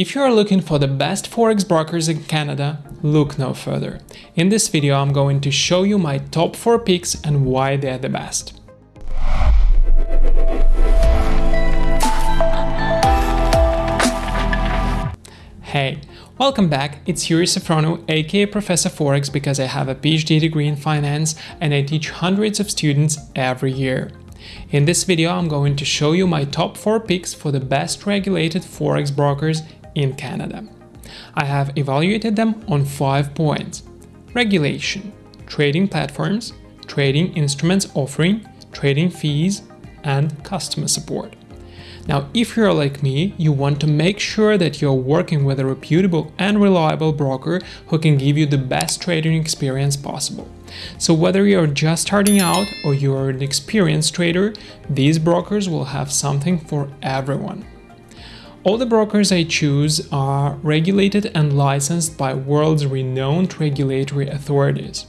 If you are looking for the best forex brokers in Canada, look no further. In this video I'm going to show you my top 4 picks and why they're the best. Hey, welcome back, it's Yuri Safrono, aka Professor Forex because I have a PhD degree in finance and I teach hundreds of students every year. In this video I'm going to show you my top 4 picks for the best regulated forex brokers in Canada. I have evaluated them on 5 points. Regulation, trading platforms, trading instruments offering, trading fees, and customer support. Now, if you're like me, you want to make sure that you're working with a reputable and reliable broker who can give you the best trading experience possible. So whether you're just starting out or you're an experienced trader, these brokers will have something for everyone. All the brokers I choose are regulated and licensed by world's renowned regulatory authorities.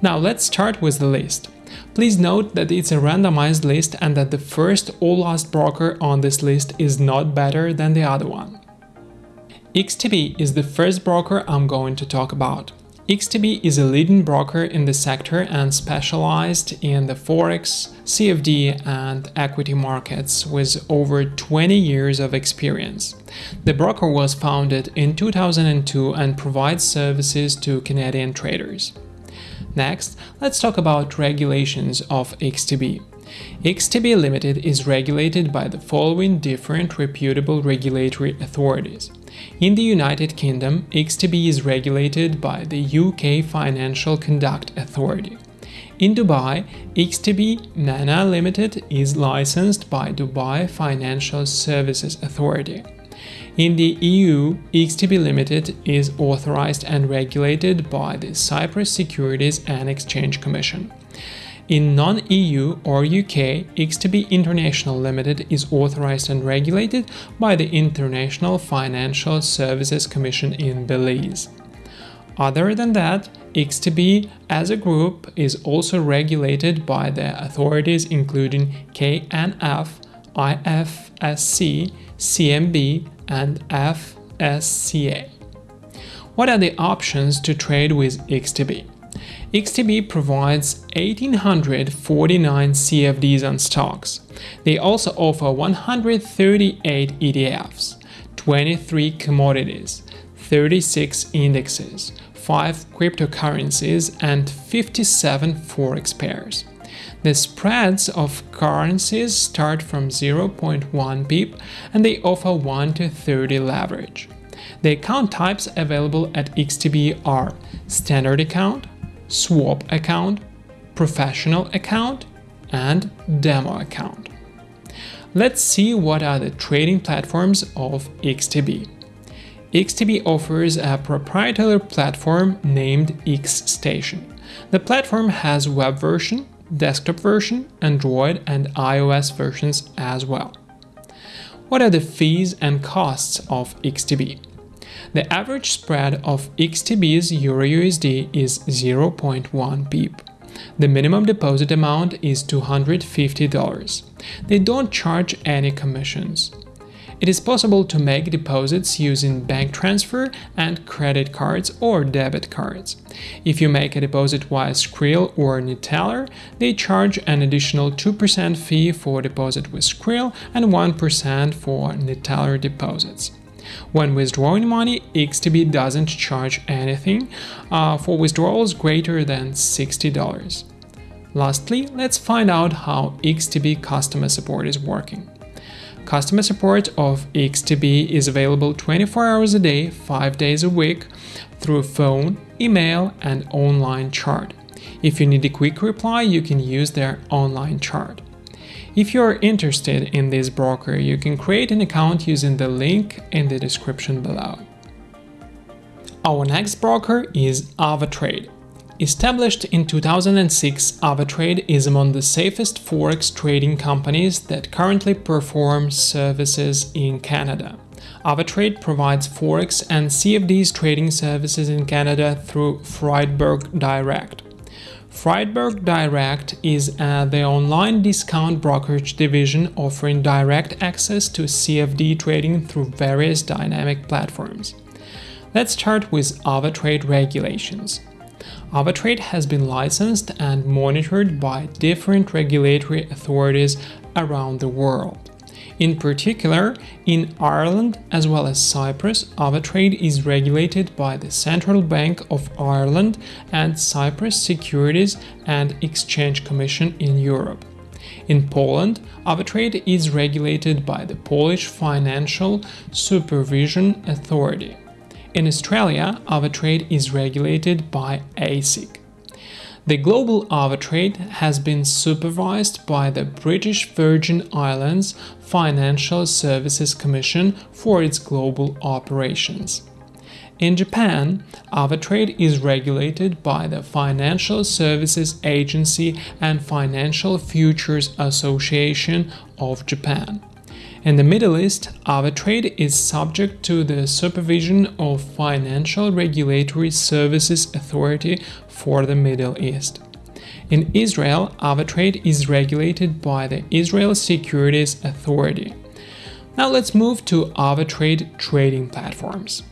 Now let's start with the list. Please note that it's a randomized list and that the first or last broker on this list is not better than the other one. XTB is the first broker I'm going to talk about. XTB is a leading broker in the sector and specialized in the forex, CFD and equity markets with over 20 years of experience. The broker was founded in 2002 and provides services to Canadian traders. Next, let's talk about regulations of XTB. XTB Limited is regulated by the following different reputable regulatory authorities. In the United Kingdom, XTB is regulated by the UK Financial Conduct Authority. In Dubai, XTB MENA Limited is licensed by Dubai Financial Services Authority. In the EU, XTB Limited is authorized and regulated by the Cyprus Securities and Exchange Commission. In non-EU or UK, XTB International Limited is authorized and regulated by the International Financial Services Commission in Belize. Other than that, XTB as a group is also regulated by the authorities including KNF, IFSC, CMB, and FSCA. What are the options to trade with XTB? XTB provides 1849 CFDs and stocks. They also offer 138 ETFs, 23 commodities, 36 indexes, 5 cryptocurrencies and 57 forex pairs. The spreads of currencies start from 0.1 pip and they offer 1 to 30 leverage. The account types available at XTB are standard account, swap account, professional account, and demo account. Let's see what are the trading platforms of XTB. XTB offers a proprietary platform named XStation. The platform has web version, desktop version, Android and iOS versions as well. What are the fees and costs of XTB? The average spread of XTB's EURUSD is 0.1 pip. The minimum deposit amount is $250. They don't charge any commissions. It is possible to make deposits using bank transfer and credit cards or debit cards. If you make a deposit via Skrill or Neteller, they charge an additional 2% fee for deposit with Skrill and 1% for Neteller deposits. When withdrawing money, XTB doesn't charge anything uh, for withdrawals greater than $60. Lastly, let's find out how XTB customer support is working. Customer support of XTB is available 24 hours a day, 5 days a week, through phone, email, and online chat. If you need a quick reply, you can use their online chat. If you are interested in this broker, you can create an account using the link in the description below. Our next broker is AvaTrade. Established in 2006, AvaTrade is among the safest forex trading companies that currently perform services in Canada. AvaTrade provides forex and CFDs trading services in Canada through Friedberg Direct. Friedberg Direct is uh, the online discount brokerage division offering direct access to CFD trading through various dynamic platforms. Let's start with AvaTrade regulations. AvaTrade has been licensed and monitored by different regulatory authorities around the world. In particular, in Ireland as well as Cyprus, AvaTrade is regulated by the Central Bank of Ireland and Cyprus Securities and Exchange Commission in Europe. In Poland, AvaTrade is regulated by the Polish Financial Supervision Authority. In Australia, AvaTrade is regulated by ASIC. The global AvaTrade has been supervised by the British Virgin Islands Financial Services Commission for its global operations. In Japan, AvaTrade is regulated by the Financial Services Agency and Financial Futures Association of Japan. In the Middle East, AvaTrade is subject to the supervision of Financial Regulatory Services Authority for the Middle East. In Israel, AvaTrade is regulated by the Israel Securities Authority. Now let's move to AvaTrade trading platforms.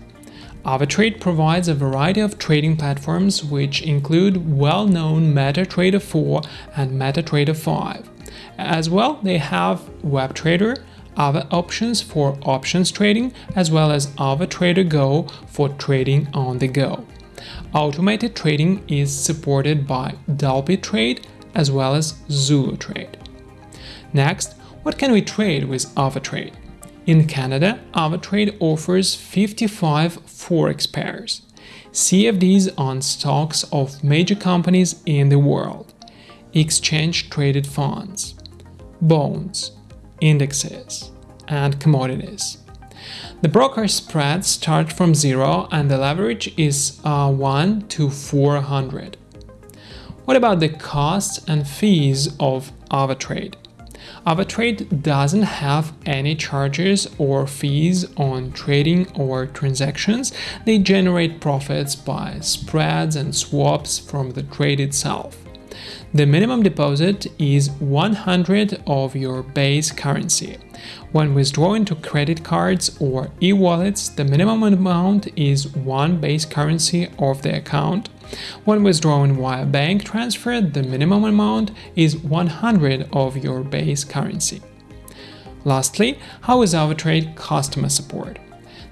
AvaTrade provides a variety of trading platforms which include well-known MetaTrader 4 and MetaTrader 5. As well, they have WebTrader, Ava Options for options trading, as well as AvaTrader Go for trading on the go. Automated trading is supported by DupliTrade as well as Zulu Trade. Next, what can we trade with AvaTrade? In Canada, AvaTrade offers 55 forex pairs, CFDs on stocks of major companies in the world, exchange-traded funds, bonds, indexes, and commodities. The broker spreads start from 0 and the leverage is uh, 1 to 400. What about the costs and fees of AvaTrade? AvaTrade doesn't have any charges or fees on trading or transactions. They generate profits by spreads and swaps from the trade itself. The minimum deposit is 100 of your base currency. When withdrawing to credit cards or e-wallets, the minimum amount is one base currency of the account. When withdrawing via bank transfer, the minimum amount is 100 of your base currency. Lastly, how is AvaTrade customer support?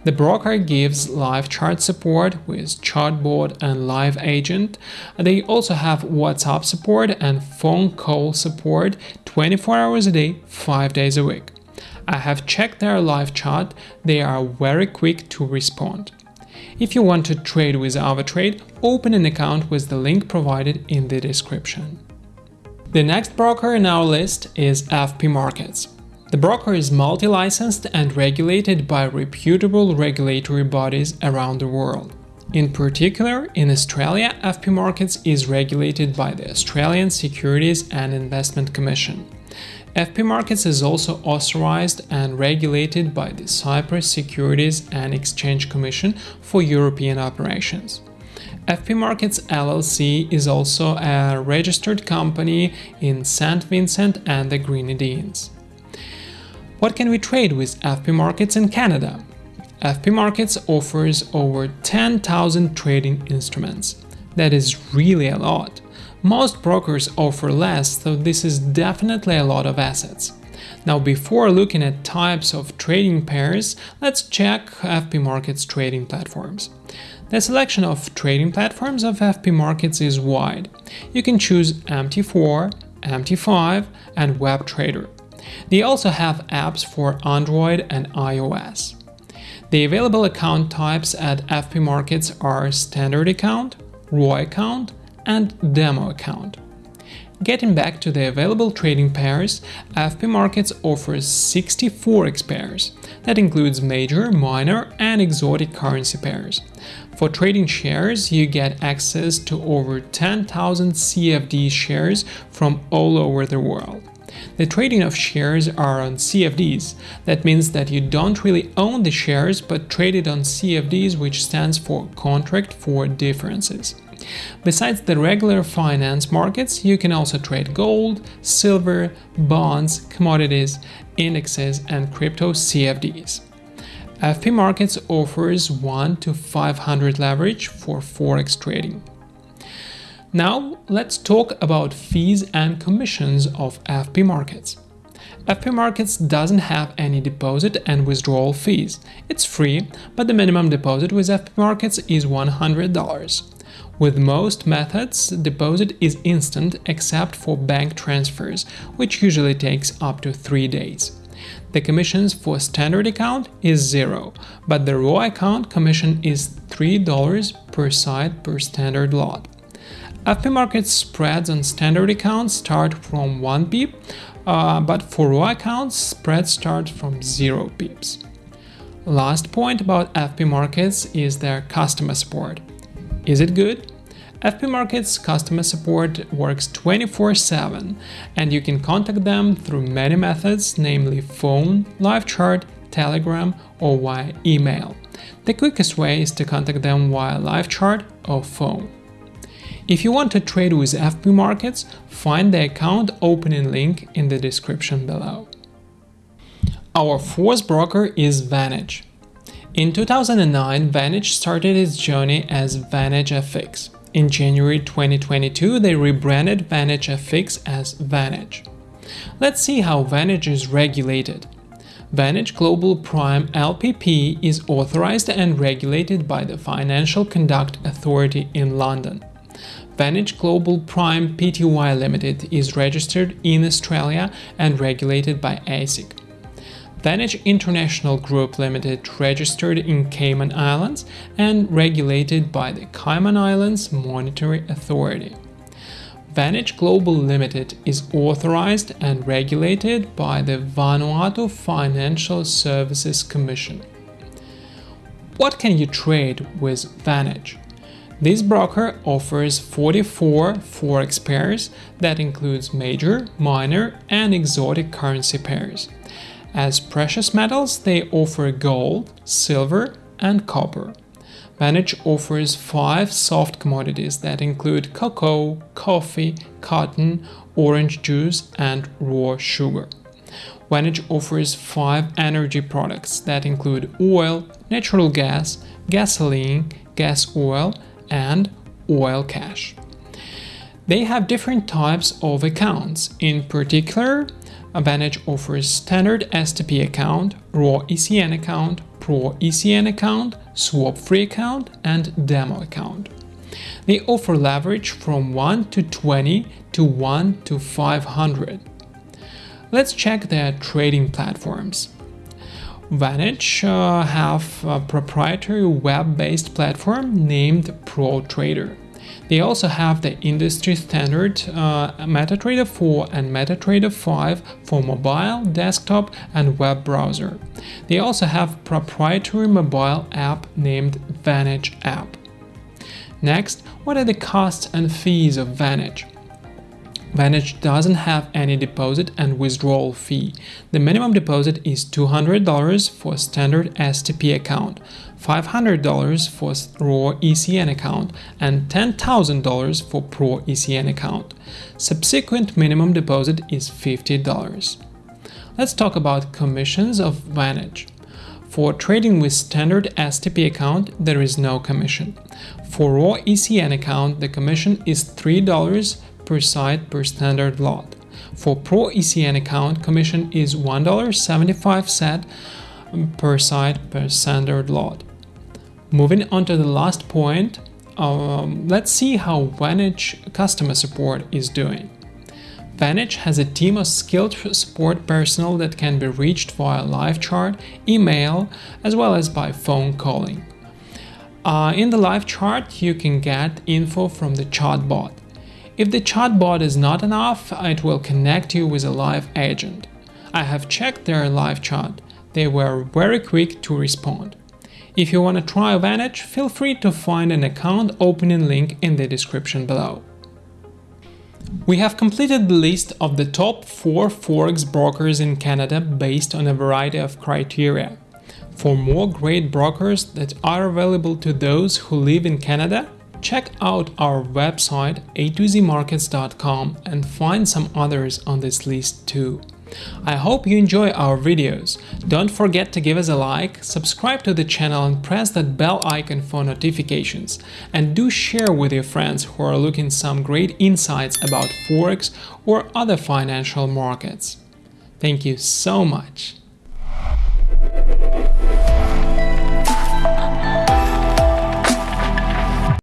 The broker gives live chart support with chatbot and live agent. They also have WhatsApp support and phone call support 24 hours a day, 5 days a week. I have checked their live chat, they are very quick to respond. If you want to trade with AvaTrade, open an account with the link provided in the description. The next broker in our list is FP Markets. The broker is multi-licensed and regulated by reputable regulatory bodies around the world. In particular, in Australia, FP Markets is regulated by the Australian Securities and Investment Commission. FP Markets is also authorized and regulated by the Cyprus Securities and Exchange Commission for European operations. FP Markets LLC is also a registered company in St. Vincent and the Grenadines. What can we trade with FP Markets in Canada? FP Markets offers over 10,000 trading instruments. That is really a lot. Most brokers offer less, so this is definitely a lot of assets. Now before looking at types of trading pairs, let's check FP Markets trading platforms. The selection of trading platforms of FP Markets is wide. You can choose MT4, MT5 and WebTrader. They also have apps for Android and iOS. The available account types at FP Markets are Standard Account, RAW Account, and Demo Account. Getting back to the available trading pairs, FP Markets offers 60 forex pairs. That includes major, minor, and exotic currency pairs. For trading shares, you get access to over 10,000 CFD shares from all over the world. The trading of shares are on CFDs. That means that you don't really own the shares but trade it on CFDs which stands for Contract for Differences. Besides the regular finance markets, you can also trade gold, silver, bonds, commodities, indexes, and crypto CFDs. FP Markets offers 1 to 500 leverage for forex trading. Now let's talk about fees and commissions of FP Markets. FP Markets doesn't have any deposit and withdrawal fees. It's free, but the minimum deposit with FP Markets is $100. With most methods, deposit is instant except for bank transfers, which usually takes up to 3 days. The commissions for standard account is zero, but the raw account commission is $3 per side per standard lot. FP Market spreads on standard accounts start from 1 pip, uh, but for raw accounts, spreads start from 0 pips. Last point about FP Markets is their customer support. Is it good? FP Markets customer support works 24-7 and you can contact them through many methods, namely phone, live chat, telegram or via email. The quickest way is to contact them via live chat or phone. If you want to trade with FP Markets, find the account opening link in the description below. Our fourth broker is Vantage. In 2009, Vantage started its journey as Vantage FX. In January 2022, they rebranded Vantage FX as Vantage. Let's see how Vantage is regulated. Vantage Global Prime LLP is authorized and regulated by the Financial Conduct Authority in London. Vantage Global Prime Pty Limited is registered in Australia and regulated by ASIC. Vantage International Group Limited registered in Cayman Islands and regulated by the Cayman Islands Monetary Authority. Vantage Global Limited is authorized and regulated by the Vanuatu Financial Services Commission. What can you trade with Vantage? This broker offers 44 forex pairs that includes major, minor and exotic currency pairs. As precious metals, they offer gold, silver, and copper. Vantage offers five soft commodities that include cocoa, coffee, cotton, orange juice, and raw sugar. Vantage offers five energy products that include oil, natural gas, gasoline, gas oil, and oil cash. They have different types of accounts, in particular Vantage offers standard STP account, raw ECN account, pro ECN account, swap-free account, and demo account. They offer leverage from 1 to 20 to 1 to 500. Let's check their trading platforms. Vantage uh, have a proprietary web-based platform named ProTrader. They also have the industry standard uh, MetaTrader 4 and MetaTrader 5 for mobile, desktop and web browser. They also have proprietary mobile app named Vantage app. Next, what are the costs and fees of Vantage? Vantage doesn't have any deposit and withdrawal fee. The minimum deposit is $200 for standard STP account, $500 for raw ECN account, and $10,000 for Pro ECN account. Subsequent minimum deposit is $50. Let's talk about commissions of Vantage. For trading with standard STP account, there is no commission. For raw ECN account, the commission is $3 per side per standard lot. For Pro ECN account, commission is $1.75 per side per standard lot. Moving on to the last point, um, let's see how Vantage customer support is doing. Vantage has a team of skilled support personnel that can be reached via live chat, email, as well as by phone calling. Uh, in the live chat, you can get info from the chatbot. If the chatbot is not enough, it will connect you with a live agent. I have checked their live chat. They were very quick to respond. If you want to try Vantage, feel free to find an account opening link in the description below. We have completed the list of the top 4 Forex brokers in Canada based on a variety of criteria. For more great brokers that are available to those who live in Canada, check out our website a2zmarkets.com and find some others on this list too. I hope you enjoy our videos. Don't forget to give us a like, subscribe to the channel and press that bell icon for notifications. And do share with your friends who are looking some great insights about Forex or other financial markets. Thank you so much.